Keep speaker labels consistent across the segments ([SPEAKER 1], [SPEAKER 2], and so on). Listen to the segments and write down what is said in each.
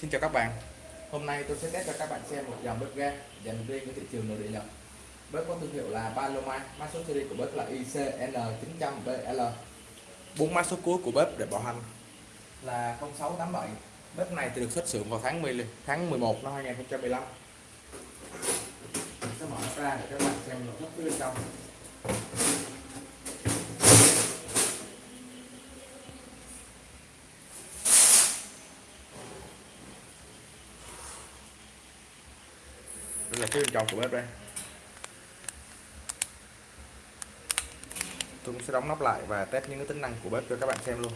[SPEAKER 1] Xin chào các bạn. Hôm nay tôi sẽ test cho các bạn xem một dòng bếp ga dành riêng cho thị trường nội địa Nhật. Bếp có thương hiệu là Paloma Mã số series của bếp là ICN900BL bốn mã số cuối của bếp để bảo hành là 0687 Bếp này thì được xuất xưởng vào tháng 10 tháng 11 năm 2015 Mình sẽ mở ra để các bạn xem nội thất bên trong. Là phía bên trong của bếp đây. Tôi cũng sẽ đóng nắp lại và test những cái tính năng của bếp cho các bạn xem luôn.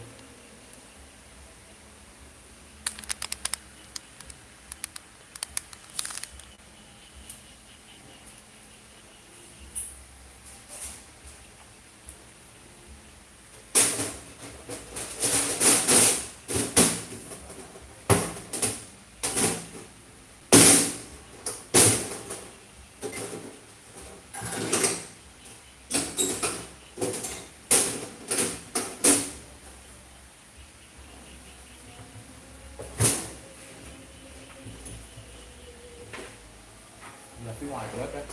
[SPEAKER 1] Ngoài của đất đấy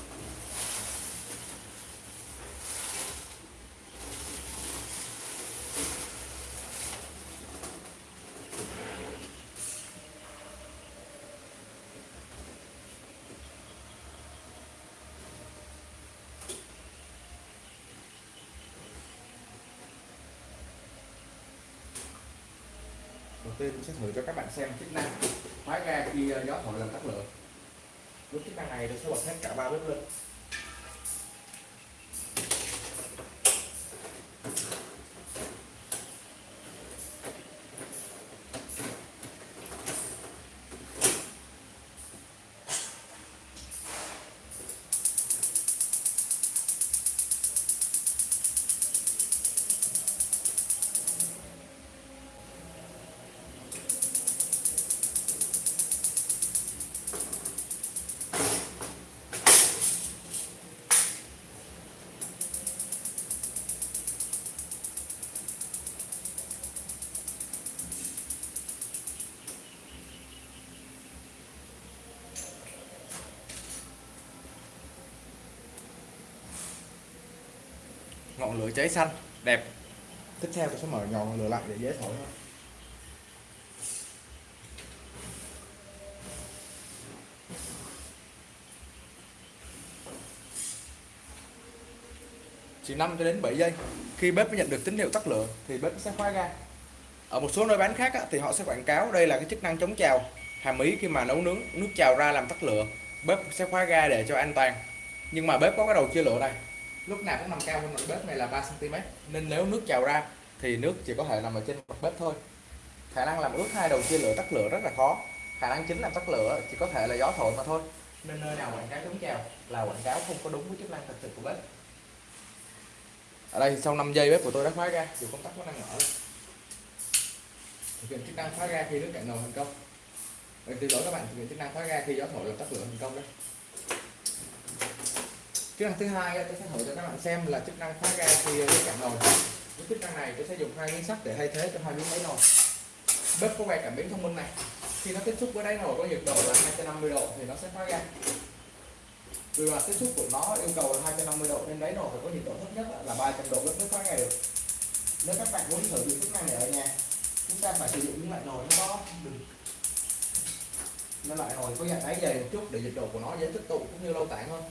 [SPEAKER 1] đầu tiên sẽ thử cho các bạn xem chức năng. Khóa ga khi ờ, gió thổi làm tắt lửa với chức năng này được sẽ bật hết cả ba bếp lên ngọn lửa cháy xanh. Đẹp. Tiếp theo tôi sẽ mở ngọn lửa lại để dễ thổi hơn chỉ 5 cho đến 7 giây. Khi bếp nhận được tín hiệu tắt lửa, thì bếp sẽ khóa ga. Ở một số nơi bán khác thì họ sẽ quảng cáo đây là cái chức năng chống trào. Hàm ý khi mà nấu nướng nước trào ra làm tắt lửa, bếp sẽ khóa ga để cho an toàn. Nhưng mà bếp có cái đầu chia lửa này lúc nào cũng nằm cao hơn mặt bếp này là 3 cm nên nếu nước trào ra, thì nước chỉ có thể nằm ở trên mặt bếp thôi. Khả năng làm ướt hai đầu chia lửa tắt lửa rất là khó. Khả năng chính làm tắt lửa chỉ có thể là gió thổi mà thôi. Nên nơi nào quảng cáo chống trào là quảng cáo không có đúng với chức năng thật sự của bếp. Ở đây sau 5 giây bếp của tôi đã khóa ra, dù công tắc vẫn đang mở. Thực hiện chức năng khóa ra khi nước cạn nồi thành công. Vậy từ lỗi các bạn thực hiện chức năng khóa ra khi gió thổi làm tắt lửa thành công đấy chức năng thứ hai tôi sẽ thử cho các bạn xem là chức năng khóa ga khi ờ, cái cảm nồi. Với chức năng này tôi sẽ dùng hai miếng sắt để thay thế cho hai miếng đáy nồi. Bếp có quay cảm biến thông minh này. Khi nó tiếp xúc với đáy nồi có nhiệt độ là 250 độ thì nó sẽ khóa ga. Vì mà tiếp xúc của nó yêu cầu là 250 độ nên đáy nồi phải có nhiệt độ thấp nhất là 300 độ bếp mới khóa ga được. Nếu các bạn muốn thử dụng chức năng này ở nhà, chúng ta phải sử dụng những loại nồi nó có nó lại nồi có dạng đáy dày một chút để nhiệt độ của nó dễ tích tụ cũng như lâu tản hơn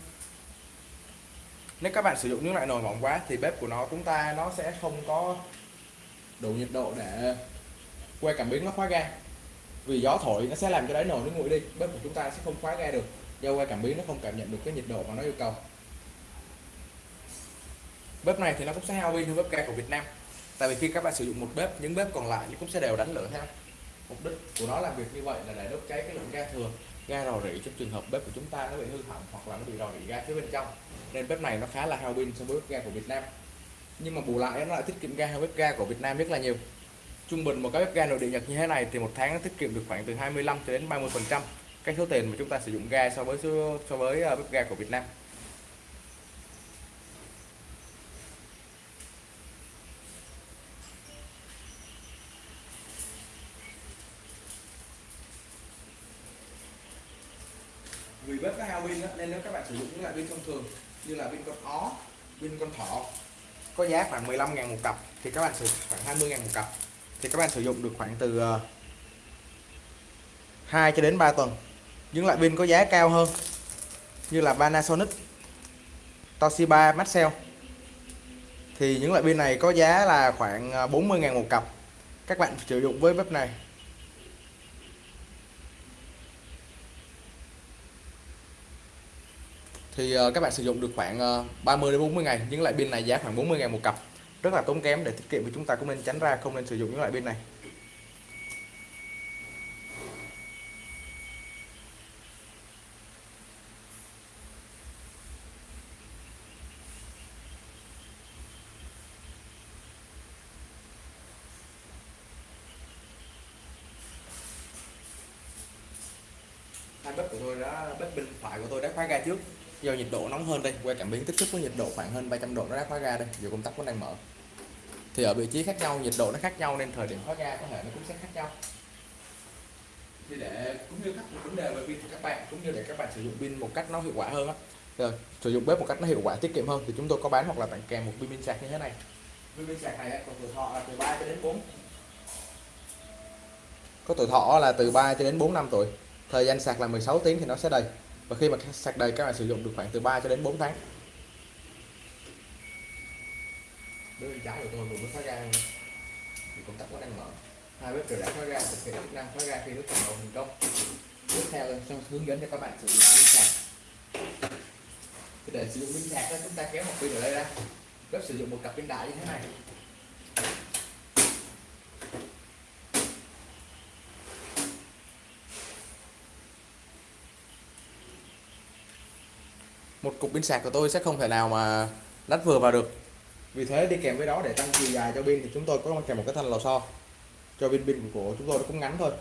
[SPEAKER 1] nếu các bạn sử dụng những loại nồi mỏng quá thì bếp của nó, chúng ta, nó sẽ không có đủ nhiệt độ để quay cảm biến, nó khóa ga. Vì gió thổi, nó sẽ làm cho đáy nồi nó nguội đi. Bếp của chúng ta sẽ không khóa ga được. Do quay cảm biến, nó không cảm nhận được cái nhiệt độ mà nó yêu cầu. Bếp này thì nó cũng sẽ hao pin hơn bếp ga của Việt Nam. Tại vì khi các bạn sử dụng một bếp, những bếp còn lại cũng sẽ đều đánh lửa theo mục đích của nó làm việc như vậy là để đốt cháy cái lượng ga thừa ga rò rỉ trong trường hợp bếp của chúng ta nó bị hư hỏng hoặc là nó bị rò rỉ ga phía bên trong. Nên bếp này nó khá là hao pin so với bếp ga của Việt Nam. Nhưng mà bù lại nó lại tiết kiệm ga hơn bếp ga của Việt Nam rất là nhiều. Trung bình một cái bếp ga nội địa Nhật như thế này thì một tháng nó tiết kiệm được khoảng từ 25 đến 30 phần trăm cái số tiền mà chúng ta sử dụng ga so với so với ờ, bếp ga của Việt Nam. Vì bếp có hao pin nên nếu các bạn sử dụng những loại pin thông thường như là pin con ó, pin con thỏ, có giá khoảng 15 ngàn một cặp, thì các bạn sử khoảng 20 ngàn một cặp. Thì các bạn sử dụng được khoảng từ ờ, 2 cho đến 3 tuần. Những loại pin có giá cao hơn như là Panasonic, Toshiba, Maxell. Thì những loại pin này có giá là khoảng ờ, 40 ngàn một cặp. Các bạn sử dụng với bếp này. Thì ờ, các bạn sử dụng được khoảng ờ, 30 đến 40 ngày những loại pin này giá khoảng 40 ngàn một cặp. Rất là tốn kém để tiết kiệm thì chúng ta cũng nên tránh ra không nên sử dụng những loại pin này hai bếp của tôi đã bếp bên phải của tôi đã khóa ga trước do nhiệt độ nóng hơn đây qua cảm biến tiếp xúc với nhiệt độ khoảng hơn 300 độ nó đã khóa ga đây, dù công tắc vẫn đang mở. Thì ở vị trí khác nhau, nhiệt độ nó khác nhau nên thời điểm khóa ga có thể nó cũng sẽ khác nhau. Thì để cũng như các vấn đề về pin của các bạn, cũng như để các bạn sử dụng pin một cách nó hiệu quả hơn á. Rồi ờ, sử dụng bếp một cách nó hiệu quả, tiết kiệm hơn thì chúng tôi có bán hoặc là tặng kèm một pin pin sạc như thế này. Pin pin sạc này còn tuổi thọ là từ 3 cho đến 4 có tuổi thọ là từ 3 cho đến 4 năm tuổi. Thời gian sạc là 16 tiếng thì nó sẽ đầy và khi mà sạc đầy, các bạn sử dụng được khoảng từ 3 cho đến 4 tháng. Bên trái của tôi vừa mới khóa ga thì công tắc vẫn đang mở. Hai bếp đều đã khóa ga thực hiện chức năng khóa ga khi nước hoạt động thành công tiếp theo trong hướng dẫn cho các bạn sử dụng pin sạc. Để sử dụng pin sạc chúng ta kéo một pin ở đây ra. Bếp sử dụng một cặp pin đại như thế này. Một cục pin sạc của tôi sẽ không thể nào mà lắp vừa vào được. Vì thế đi kèm với đó để tăng chiều dài cho pin thì chúng tôi có kèm một cái thanh lò xo. Cho pin pin của chúng tôi nó cũng ngắn thôi.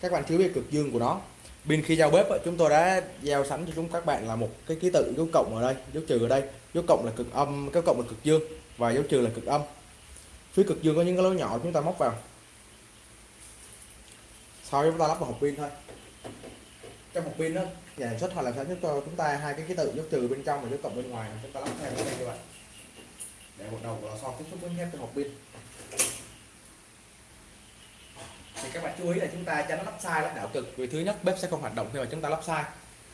[SPEAKER 1] Các bạn chưa biết cực dương của nó. Pin khi giao bếp chúng tôi đã giao sẵn cho chúng các bạn là một cái ký tự, dấu cộng ở đây, dấu trừ ở đây. Dấu cộng là cực âm cái cộng là cực dương và dấu trừ là cực âm. Phía cực dương có những cái lỗ nhỏ chúng ta móc vào. Sau đó chúng ta lắp vào hộp pin thôi. Trong một pin đó nhà sản xuất hoặc là sản xuất cho chúng ta hai cái ký tự dấu trừ bên trong và dấu cộng bên ngoài. Chúng ta lắp theo cái này như vậy. Để một đầu của lò xo tiếp xúc với thép trong hộp pin. Thì các bạn chú ý là chúng ta cho nó lắp sai lắp đảo cực, vì thứ nhất bếp sẽ không hoạt động khi mà chúng ta lắp sai.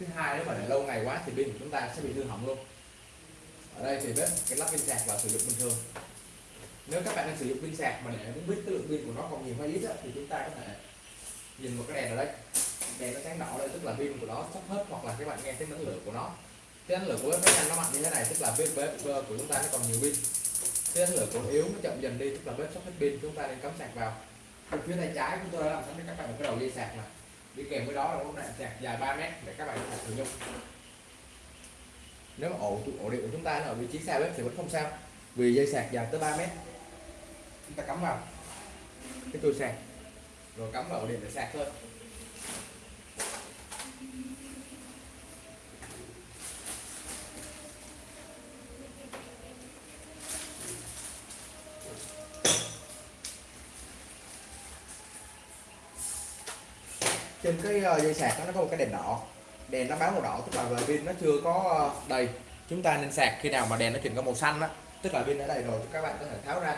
[SPEAKER 1] Thứ hai, nếu mà để lâu ngày quá thì pin của chúng ta sẽ bị hư hỏng luôn. Ở đây thì bếp cái lắp pin sạc và sử dụng bình thường. Nếu các bạn đang sử dụng pin sạc mà để muốn biết cái lượng pin của nó còn nhiều hay ít thì chúng ta có thể nhìn một cái đèn ở đây đèn nó sáng đỏ đây, tức là pin của nó sắp hết hoặc là các bạn nghe tiếng năng lượng của nó. Cái năng lượng của bếp nó nhanh nó mạnh như thế này, tức là bếp bếp của chúng ta nó còn nhiều pin. Cái năng lượng của yếu, nó chậm dần đi, tức là bếp sắp hết pin, chúng ta nên cắm sạc vào. Bên phía tay trái chúng tôi đã làm sẵn cho các bạn một cái đầu dây sạc này đi kèm với đó là một đoạn sạc dài 3 mét để các bạn có thể sử dụng. Nếu mà ổ ổ điện của chúng ta nó ở vị trí xa bếp thì vẫn không sao, vì dây sạc dài tới 3 mét. Chúng ta cắm vào. Cái tôi sạc. Rồi cắm vào ổ điện để sạc thôi. Trên cái ờ, dây sạc đó, nó có một cái đèn đỏ. Đèn nó báo màu đỏ tức là về pin nó chưa có ờ, đầy. Chúng ta nên sạc khi nào mà đèn nó chuyển có màu xanh đó tức là pin đã đầy rồi các bạn có thể tháo ra.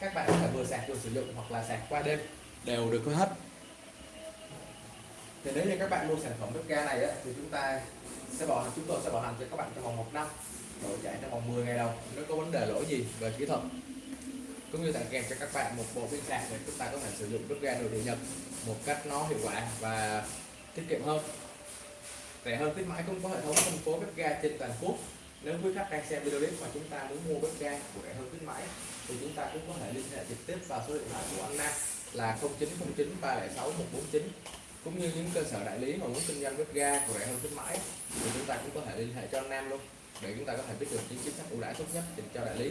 [SPEAKER 1] Các bạn có thể vừa sạc vừa sử dụng hoặc là sạc qua đêm. Đều được hết. Thì nếu như các bạn mua sản phẩm bếp ga này á, thì chúng ta sẽ bảo chúng tôi sẽ bảo hành cho các bạn trong vòng một năm. Đổi chạy trong vòng 10 ngày đầu. Nếu có vấn đề lỗi gì về kỹ thuật? Cũng như tặng kèm cho các bạn một bộ pin sạc để chúng ta có thể sử dụng bếp ga nội địa nhật một cách nó hiệu quả và tiết kiệm hơn. Rẻ hơn khuyến mãi cũng có hệ thống phân phối bếp ga trên toàn quốc. Nếu quý khách đang xem video clip mà chúng ta muốn mua bếp ga của rẻ hơn khuyến mãi, thì chúng ta cũng có thể liên hệ trực tiếp vào số điện thoại của anh Nam là 0909 306 149 cũng như những cơ sở đại lý mà muốn kinh doanh bếp ga của rẻ hơn khuyến mãi, thì chúng ta cũng có thể liên hệ cho anh Nam luôn, để chúng ta có thể biết được những chính sách ưu đãi tốt nhất dành cho đại lý.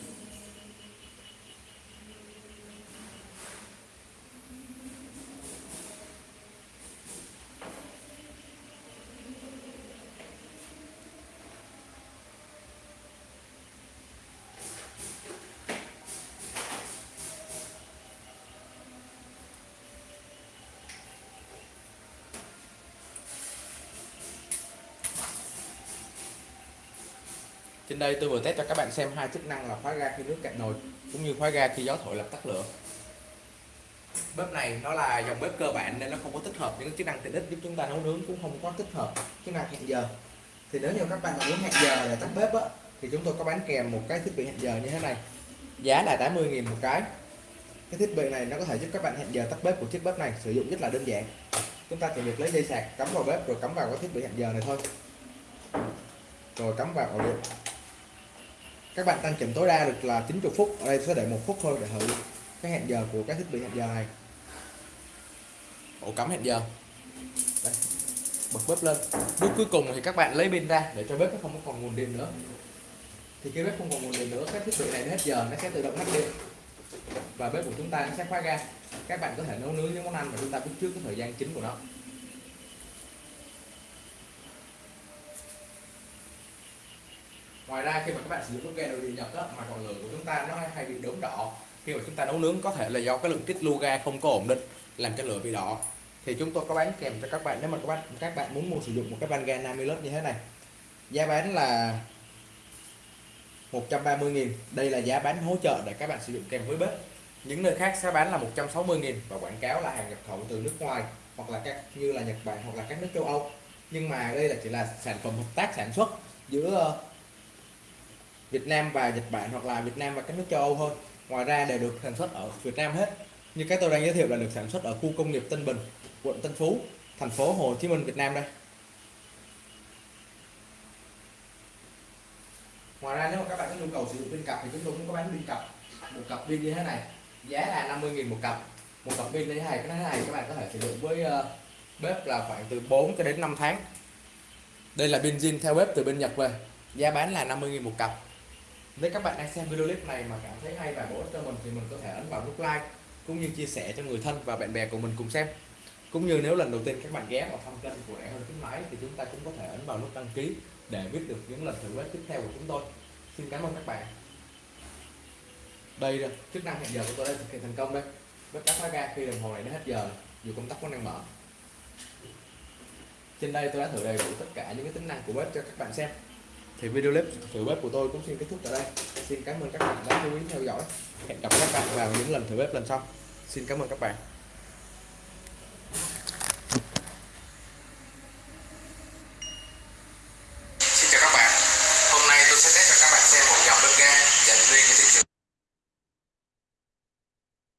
[SPEAKER 1] trên đây tôi vừa test cho các bạn xem hai chức năng là khóa ga khi nước cạn nồi, cũng như khóa ga khi gió thổi làm tắt lửa. Bếp này nó là dòng bếp cơ bản nên nó không có tích hợp những chức năng tiện ích giúp chúng ta nấu nướng, cũng không có tích hợp chức năng hẹn giờ. Thì nếu như các bạn muốn hẹn giờ để tắt bếp á, thì chúng tôi có bán kèm một cái thiết bị hẹn giờ như thế này. Giá là 80.000 một cái. Cái thiết bị này nó có thể giúp các bạn hẹn giờ tắt bếp của chiếc bếp này sử dụng rất là đơn giản. Chúng ta chỉ việc lấy dây sạc cắm vào bếp rồi cắm vào cái thiết bị hẹn giờ này thôi. Rồi cắm vào ổ điện các bạn tăng chỉnh tối đa được là 90 phút. Ở đây sẽ để một phút thôi để thử cái hẹn giờ của cái thiết bị hẹn giờ này. Ổ cắm hẹn giờ. Đây. bật bếp lên. Bước cuối cùng thì các bạn lấy pin ra để cho bếp nó không còn nguồn điện nữa. Thì khi bếp không còn nguồn điện nữa cái thiết bị này hết giờ, nó sẽ tự động ngắt điện. Và bếp của chúng ta nó sẽ khóa ga. Các bạn có thể nấu nướng những món ăn mà chúng ta biết trước cái thời gian chính của nó. Ngoài ra, khi mà các bạn sử dụng bếp ga đồ điện nhật mà còn lửa của chúng ta nó hay bị đốm đỏ, khi mà chúng ta nấu nướng có thể là do cái lượng tiết lưu ga không có ổn định làm cho lửa bị đỏ. Thì chúng tôi có bán kèm cho các bạn, nếu mà các bạn các bạn muốn mua, sử dụng một cái van ga Namilus như thế này. Giá bán là 130.000 đây là giá bán hỗ trợ để các bạn sử dụng kèm với bếp. Những nơi khác sẽ bán là 160.000 và quảng cáo là hàng nhập khẩu từ nước ngoài hoặc là các, như là Nhật Bản hoặc là các nước châu Âu. Nhưng mà đây là chỉ là sản phẩm hợp tác sản xuất giữa Việt Nam và Nhật Bản hoặc là Việt Nam và các nước châu Âu thôi ngoài ra đều được sản xuất ở Việt Nam hết. Như cái tôi đang giới thiệu là được sản xuất ở khu công nghiệp Tân Bình, quận Tân Phú, thành phố Hồ Chí Minh, Việt Nam đây. Ngoài ra nếu mà các bạn có nhu cầu sử dụng pin cặp thì chúng tôi cũng có bán pin cặp. Một cặp pin như thế này, giá là 50.000 một cặp. Một cặp pin như thế này, cái này các bạn có thể sử dụng với ờ, bếp là khoảng từ 4 cho đến 5 tháng. Đây là pin zin theo bếp từ bên Nhật về. Giá bán là 50.000 một cặp nếu các bạn đang xem video clip này mà cảm thấy hay và bổ ích cho mình thì mình có thể ấn vào nút like cũng như chia sẻ cho người thân và bạn bè của mình cùng xem. Cũng như nếu lần đầu tiên các bạn ghé vào thăm kênh của rẻ hơn khuyến mãi thì chúng ta cũng có thể ấn vào nút đăng ký để biết được những lần thử quét tiếp theo của chúng tôi. Xin cảm ơn các bạn. Đây rồi chức năng hẹn giờ của tôi đã thực hiện thành công đây. Bếp tắt khóa ga khi đồng hồ này đã hết giờ, dù công tắc vẫn đang mở. Trên đây tôi đã thử đầy đủ tất cả những cái tính năng của bếp cho các bạn xem thì video clip thử bếp của tôi cũng xin kết thúc tại đây. Xin cảm ơn các bạn đã chú ý theo dõi. Hẹn gặp các bạn vào những lần thử bếp lần sau. Xin cảm ơn các bạn.